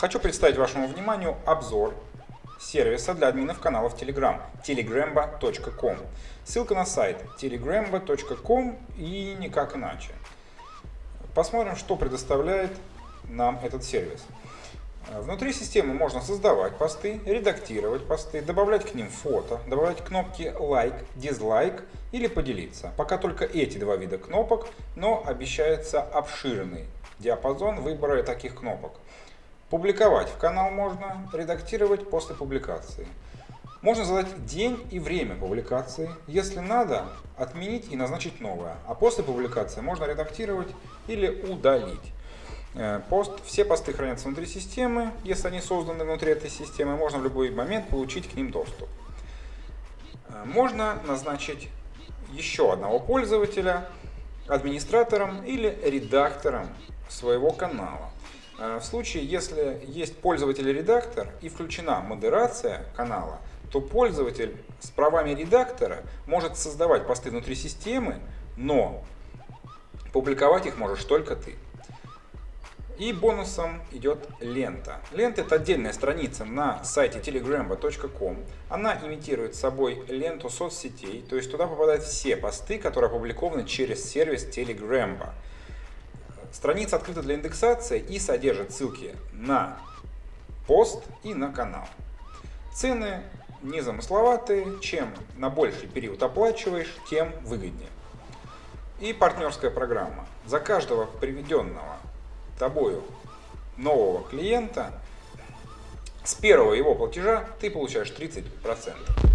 Хочу представить вашему вниманию обзор сервиса для админов каналов Telegram telegrambo.com. Ссылка на сайт telegrambo.com и никак иначе. Посмотрим, что предоставляет нам этот сервис. Внутри системы можно создавать посты, редактировать посты, добавлять к ним фото, добавлять кнопки лайк, дизлайк или поделиться. Пока только эти два вида кнопок, но обещается обширный диапазон выбора таких кнопок. Публиковать в канал можно, редактировать после публикации. Можно задать день и время публикации. Если надо, отменить и назначить новое. А после публикации можно редактировать или удалить. Э, пост, все посты хранятся внутри системы. Если они созданы внутри этой системы, можно в любой момент получить к ним доступ. Э, можно назначить еще одного пользователя администратором или редактором своего канала. Э, в случае, если есть пользователь-редактор и включена модерация канала, то пользователь с правами редактора может создавать посты внутри системы, но публиковать их можешь только ты. И бонусом идет лента. Лента это отдельная страница на сайте telegrambo.com. Она имитирует собой ленту соцсетей, то есть туда попадают все посты, которые опубликованы через сервис Telegrambo. Страница открыта для индексации и содержит ссылки на пост и на канал. Цены незамысловатые, чем на больший период оплачиваешь, тем выгоднее. И партнерская программа. За каждого приведенного тобою нового клиента с первого его платежа ты получаешь 30%.